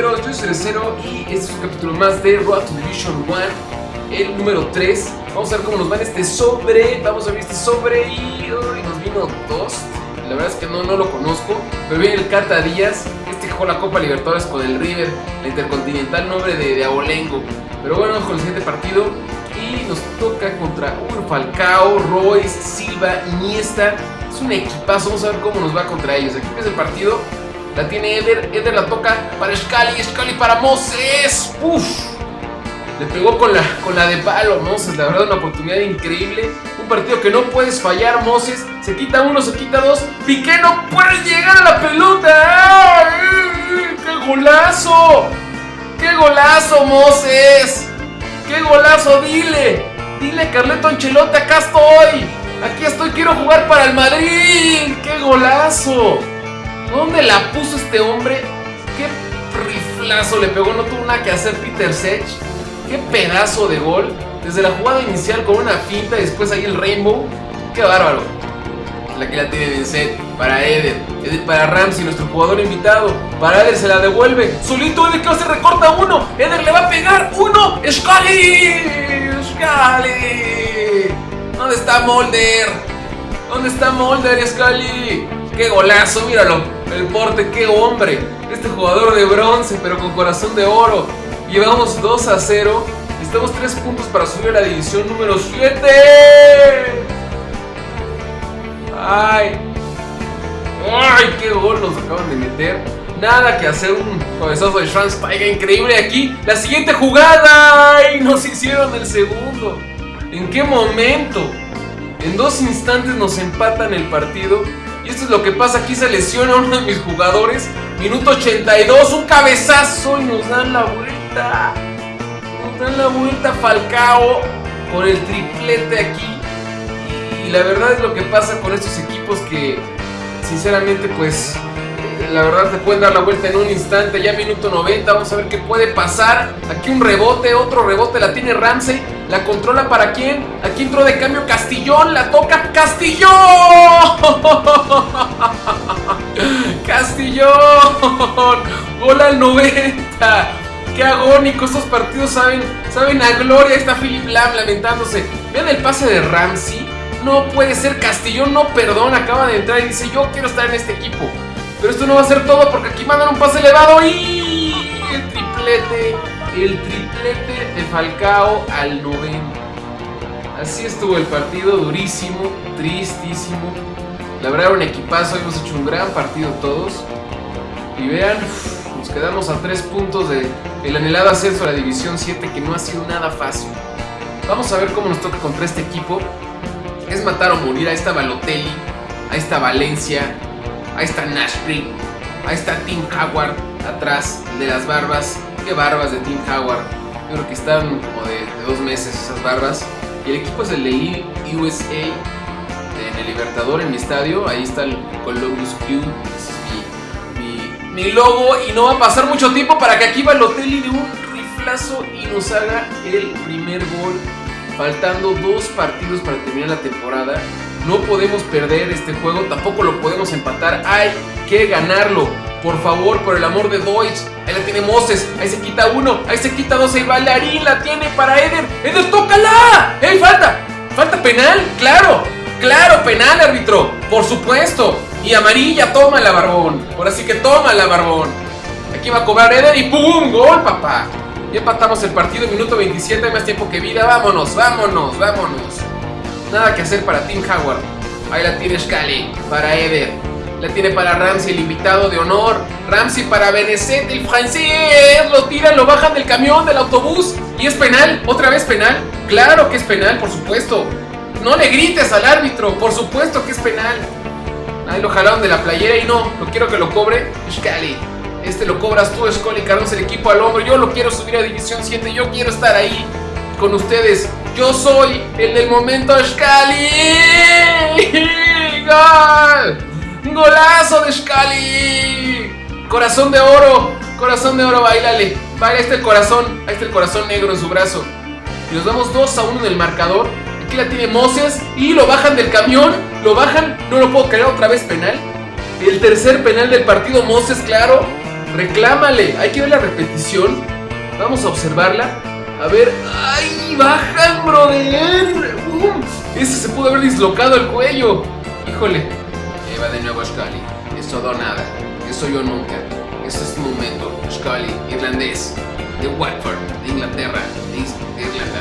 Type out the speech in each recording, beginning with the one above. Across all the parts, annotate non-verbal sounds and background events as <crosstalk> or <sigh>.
Roleros, yo soy Cerecero y este es un capítulo más de Road to Division 1, el número 3. Vamos a ver cómo nos va en este sobre, vamos a ver este sobre y uy, nos vino dos. La verdad es que no, no lo conozco, pero viene el Cata Díaz, este que la Copa Libertadores con el River, la Intercontinental nombre de, de Abolengo. Pero bueno, con el siguiente partido y nos toca contra un Falcao, Royce, Silva, Iniesta. Es un equipazo, vamos a ver cómo nos va contra ellos. Aquí empieza el partido. La tiene Eder, Eder la toca para Scali, Scali para Moses. Uf, le pegó con la, con la de palo Moses, la verdad una oportunidad increíble. Un partido que no puedes fallar, Moses. Se quita uno, se quita dos. Piqué no puede llegar a la pelota. ¡Qué golazo! ¡Qué golazo, Moses! ¡Qué golazo! Dile, dile Carleto Ancelotti, acá estoy. Aquí estoy, quiero jugar para el Madrid. ¡Qué golazo! ¿Dónde la puso este hombre? ¡Qué riflazo le pegó! No tuvo nada que hacer Peter Sech. ¡Qué pedazo de gol! Desde la jugada inicial con una finta y después ahí el Rainbow. ¡Qué bárbaro! La que la tiene Vincent para Eder. Eder para Ramsey, nuestro jugador invitado. Para Eder se la devuelve. Solito Eder que se recorta uno. Eder le va a pegar uno. ¡Scali! ¡Scali! ¿Dónde está Molder? ¿Dónde está Molder, Scali? ¡Qué golazo! Míralo. El porte, qué hombre. Este jugador de bronce, pero con corazón de oro. Llevamos 2 a 0. Estamos 3 puntos para subir a la división número 7. ¡Ay! ¡Ay! ¡Qué gol nos acaban de meter! Nada que hacer un cabezazo de Schwansteiger increíble aquí. La siguiente jugada. ¡Ay! Nos hicieron el segundo. ¿En qué momento? En dos instantes nos empatan el partido. Esto es lo que pasa. Aquí se lesiona uno de mis jugadores. Minuto 82. Un cabezazo y nos dan la vuelta. Nos dan la vuelta Falcao con el triplete aquí. Y la verdad es lo que pasa con estos equipos que sinceramente pues la verdad te pueden dar la vuelta en un instante, ya minuto 90, vamos a ver qué puede pasar. Aquí un rebote, otro rebote, la tiene Ramsey, la controla para quién. Aquí entró de cambio Castillón, la toca Castillón. <laughs> Castillón, gol al 90. Qué agónico, estos partidos saben, saben a gloria. Está Philip Lam lamentándose. Vean el pase de Ramsey. No puede ser Castillón, no perdona, acaba de entrar y dice yo quiero estar en este equipo. Pero esto no va a ser todo porque aquí mandan un pase elevado y el triplete, el triplete de Falcao al 90. Así estuvo el partido, durísimo, tristísimo. La verdad era un equipazo, hemos hecho un gran partido todos. Y vean, nos quedamos a 3 puntos de el anhelado ascenso a la División 7 que no ha sido nada fácil. Vamos a ver cómo nos toca contra este equipo. Es matar o morir. Ahí está Balotelli, ahí está Valencia, Ahí está Nashville. Ahí está Tim Howard atrás de las barbas. Qué barbas de Tim Howard. Creo que están como de, dos meses esas barbas. Y el equipo es el de USA en el Libertador en mi estadio. Ahí está el Columbus es mi, logo. Y no va a pasar mucho tiempo para que aquí Balotelli de un riflazo y nos haga el primer gol. Faltando dos partidos para terminar la temporada. No podemos perder este juego, tampoco lo podemos empatar. Hay que ganarlo. Por favor, por el amor de Deutsch. Ahí la tiene Moses. Ahí se quita uno. Ahí se quita dos. Ahí Bailarín la tiene para Eder. ¡Eder, tócala! ¡Ey, falta! ¿Falta penal? ¡Claro! ¡Claro, penal, árbitro! ¡Por supuesto! Y amarilla, tómala, barbón. Ahora sí que tómala, barbón. Aquí va a cobrar Eder y ¡pum! ¡Gol, papá! Ya empatamos el partido, minuto 27. Hay más tiempo que vida. Vámonos, vámonos, vámonos. Nada que hacer para Tim Howard. Ahí la tiene Scali para Eder. La tiene para Ramsey, el invitado de honor. Ramsey para Benecet, el francés. Lo tiran, lo bajan del camión, del autobús. Y es penal. ¿Otra vez penal? Claro que es penal, por supuesto. No le grites al árbitro. Por supuesto que es penal. Ahí lo jalaron de la playera y no. Lo quiero que lo cobre Scali. Este lo cobras tú, Scully. Carlos el equipo al hombro. Yo lo quiero subir a División 7. Yo quiero estar ahí con ustedes. Yo soy el del momento Scali. ¡Gol! ¡Golazo de Scali! Corazón de oro. Corazón de oro, bailale. Baila este el corazón. Ahí está el corazón negro en su brazo. Y nos damos 2 a 1 en el marcador. Aquí la tiene Moses. Y lo bajan del camión. Lo bajan. No lo puedo creer otra vez penal. El tercer penal del partido, Moses, claro. reclámale. Hay que ver la repetición. Vamos a observarla. A ver. ¡Ay! ¡Bajan, brother! ¡Bum! Ese se pudo haber dislocado el cuello. Híjole. Eva de nuevo Scully. Es todo o nada. Eso yo nunca. Este es tu momento. Scully, irlandés. De Watford, de Inglaterra, de, Irlanda.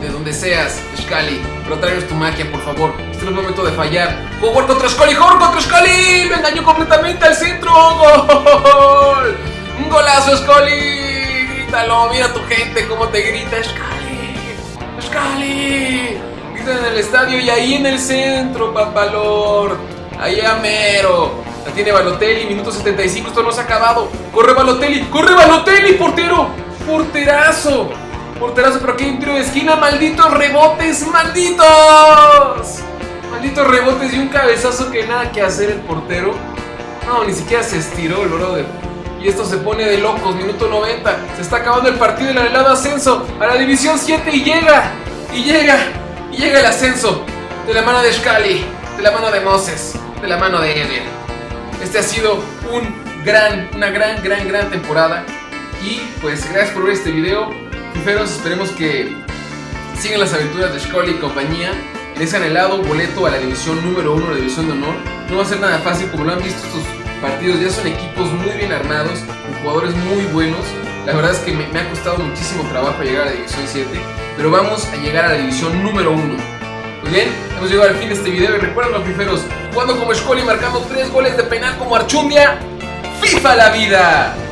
De, <laughs> de donde seas, Scully. Pero tu magia, por favor. Este no es el momento de fallar. ¡Howard contra Scully! ¡Howard contra Scully! ¡Me engañó completamente al centro! <laughs> ¡Gol! ¡Un golazo, Scully! ¡Grítalo! ¡Mira tu gente cómo te grita! ¡Scully! ¡Scully! Gritan en el estadio y ahí en el centro, papalor. Ahí a mero. La tiene Balotelli, minuto 75, esto no se ha acabado. Corre Balotelli, corre Balotelli, portero. Porterazo. Porterazo, pero aquí hay un tiro de esquina. Malditos rebotes, malditos. Malditos rebotes y un cabezazo que nada que hacer el portero. No, ni siquiera se estiró el brother. Y esto se pone de locos, minuto 90. Se está acabando el partido del helado ascenso a la división 7 y llega. Y llega. Y llega el ascenso. De la mano de Scali. De la mano de Moses. De la mano de Eder. Este ha sido un gran, una gran, gran, gran temporada. Y pues gracias por ver este video. Fiferos, esperemos que sigan las aventuras de Scully y compañía. Les han helado boleto a la división número 1, la división de honor. No va a ser nada fácil, como lo han visto estos partidos. Ya son equipos muy bien armados, con jugadores muy buenos. La verdad es que me, ha costado muchísimo trabajo llegar a la división 7. Pero vamos a llegar a la división número 1. Muy bien, hemos llegado al fin de este video y recuerden los fiferos, jugando como Scully marcando 3 goles de penal como Archundia, FIFA la vida.